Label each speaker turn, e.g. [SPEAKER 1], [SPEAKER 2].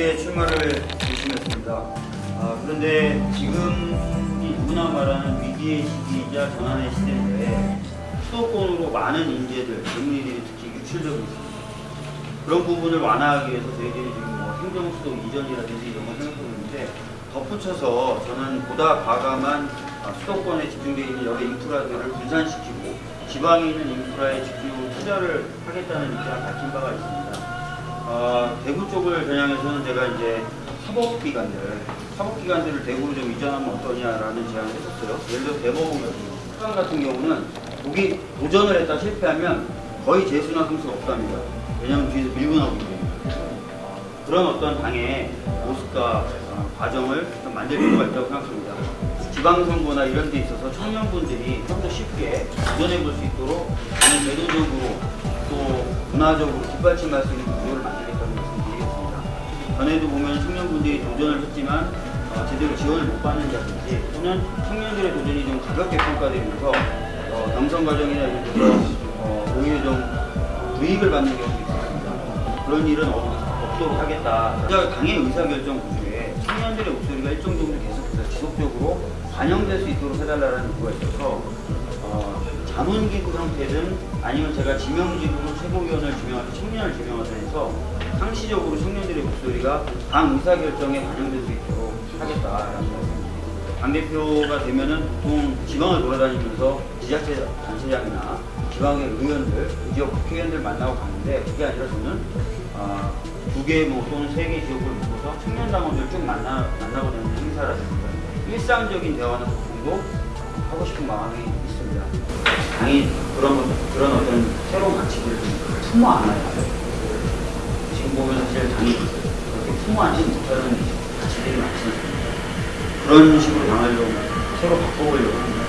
[SPEAKER 1] 늦게 출마를 결심했습니다. 아, 그런데 지금이 누구나 말하는 위기의 시기이자 전환의 시대인데 수도권으로 많은 인재들, 젊은이들이 특히 유출되고 있습니다. 그런 부분을 완화하기 위해서 저희들이 지금 뭐 행정 수도 이전이라든지 이런 걸 생각하고 있는데 덧붙여서 저는 보다 과감한 아, 수도권에 집중되어 있는 여러 인프라들을 분산시키고 지방에 있는 인프라에 집중적으로 투자를 하겠다는 입장을 밝힌 바가 있습니다. 어, 대구 쪽을 겨냥해서는 제가 이제 사법기관들, 사법기관들을 대구로 좀 이전하면 어떠냐라는 제안을 했었어요. 예를 들어 대법원 같은 같은 경우는 거기 도전을 했다 실패하면 거의 재수나 성수가 없답니다. 왜냐하면 뒤에서 밀고 나오기 때문에. 어, 그런 어떤 당의 모습과 어, 과정을 좀 만들 필요가 있다고 생각합니다. 지방선거나 이런 데 있어서 청년분들이 좀 더 쉽게 도전해 볼 수 있도록 저는 제도적으로 또 문화적으로 뒷받침할 수 있는 구조를 만들겠다는 말씀드리겠습니다. 전에도 보면 청년분들이 도전을 했지만 어, 제대로 지원을 못 받는다든지 또는 청년들의 도전이 좀 가볍게 평가되면서 어, 경선 과정이나 이런 데서 어, 오히려 좀 불이익을 받는 경우도 있습니다. 그런 일은 없, 없도록 하겠다. 당의 의사결정 구조에 청년들의 목소리가 일정 정도 계속해서 지속적으로 반영될 수 있도록 해달라는 요구가 있어서 어, 자문기구 형태든 아니면 제가 지명직으로 최고위원을 지명하든 청년을 지명하든 해서 상시적으로 청년들의 목소리가 당 의사결정에 반영될 수 있도록 하겠다라는 말씀입니다. 당대표가 되면은 보통 지방을 돌아다니면서 지자체 단체장이나 지방의 의원들, 지역 국회의원들 만나고 가는데 그게 아니라 저는 아, 두개 뭐 또는 세 개 지역을 묶어서 청년 당원들 쭉 만나, 만나고 되는 행사라든가 일상적인 대화나 소통도 하고 싶은 마음이 있습니다. 당이 그런, 것- 그런 어떤 새로운 좀 품어 안아요. 지금 보면 사실 당이 그렇게 품어 안지 못하는 가치들이 많지? 그런 식으로 당을 좀 새로 바꿔보려고